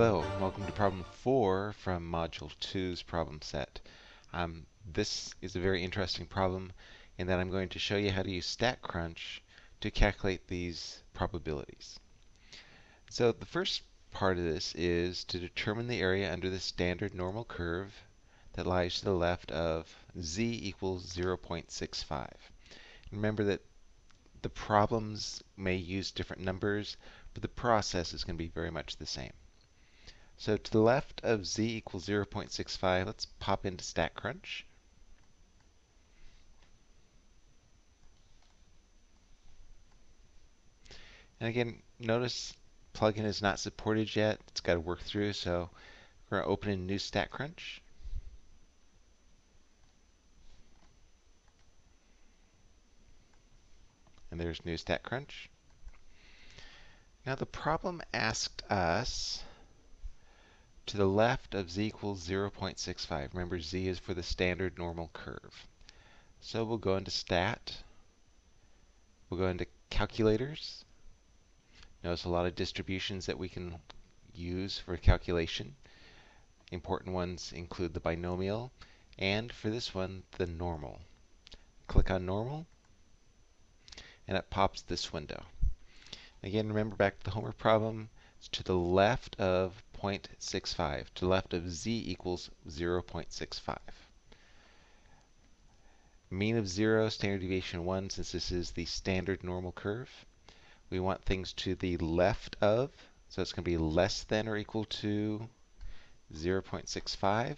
Hello, welcome to problem 4 from Module 2's problem set. Um, this is a very interesting problem in that I'm going to show you how to use StatCrunch to calculate these probabilities. So the first part of this is to determine the area under the standard normal curve that lies to the left of z equals 0.65. Remember that the problems may use different numbers, but the process is going to be very much the same. So to the left of z equals 0.65, let's pop into StatCrunch. And again, notice plugin is not supported yet. It's got to work through, so we're going to open a new StatCrunch. And there's new StatCrunch. Now the problem asked us to the left of z equals 0.65. Remember, z is for the standard normal curve. So we'll go into stat. We'll go into calculators. Notice a lot of distributions that we can use for calculation. Important ones include the binomial, and for this one, the normal. Click on normal, and it pops this window. Again, remember back to the homework problem, it's to the left of 0.65, to the left of z equals 0.65. Mean of 0, standard deviation 1, since this is the standard normal curve. We want things to the left of, so it's going to be less than or equal to 0.65.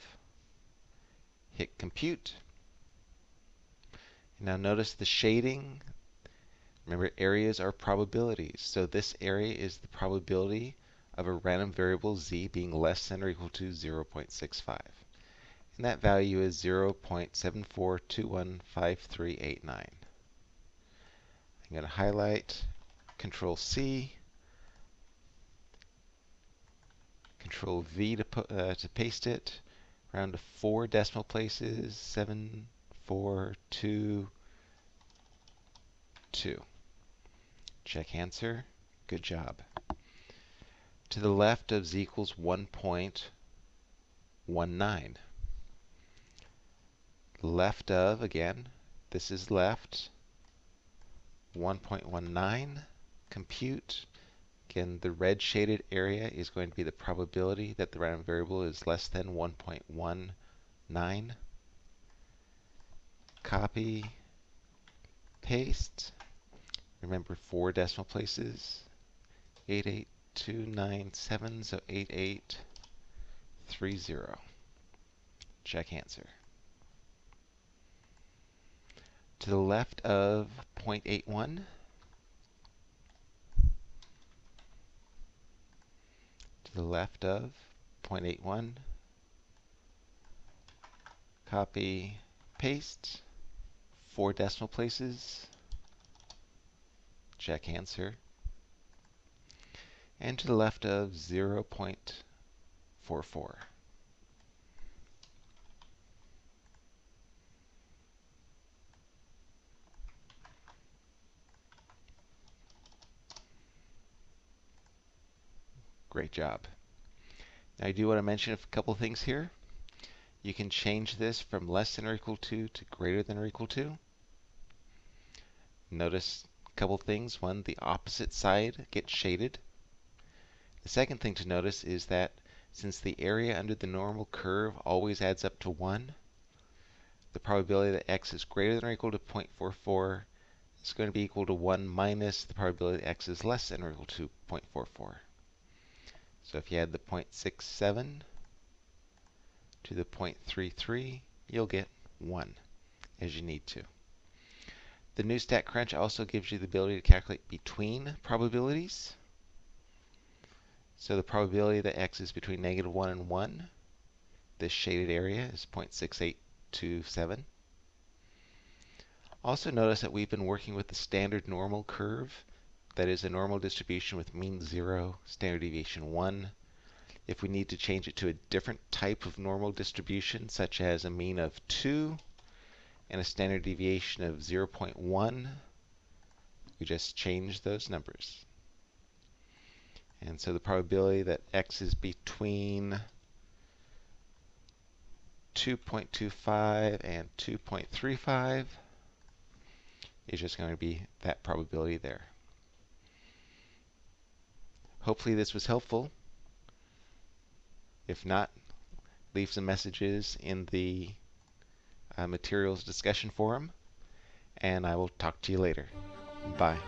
Hit compute. Now notice the shading. Remember, areas are probabilities. So this area is the probability of a random variable z being less than or equal to 0.65. And that value is 0.74215389. I'm going to highlight, Control C, Control V to, put, uh, to paste it, round to four decimal places, seven, four, two, two. Check answer. Good job to the left of z equals 1.19. Left of, again, this is left, 1.19. Compute. Again, the red shaded area is going to be the probability that the random variable is less than 1.19. Copy, paste. Remember four decimal places. 88 297, so 8830. Check answer. To the left of 0.81, to the left of 0.81, copy, paste, four decimal places, check answer and to the left of 0.44. Great job. Now I do want to mention a couple things here. You can change this from less than or equal to to greater than or equal to. Notice a couple things. One, the opposite side gets shaded. The second thing to notice is that since the area under the normal curve always adds up to 1, the probability that x is greater than or equal to 0.44 is going to be equal to 1 minus the probability that x is less than or equal to 0.44. So if you add the 0.67 to the 0.33, you'll get 1 as you need to. The new StatCrunch also gives you the ability to calculate between probabilities. So the probability that x is between negative 1 and 1, this shaded area is 0.6827. Also notice that we've been working with the standard normal curve. That is a normal distribution with mean 0, standard deviation 1. If we need to change it to a different type of normal distribution, such as a mean of 2 and a standard deviation of 0.1, we just change those numbers. And so the probability that x is between 2.25 and 2.35 is just going to be that probability there. Hopefully this was helpful. If not, leave some messages in the uh, materials discussion forum, and I will talk to you later. Bye.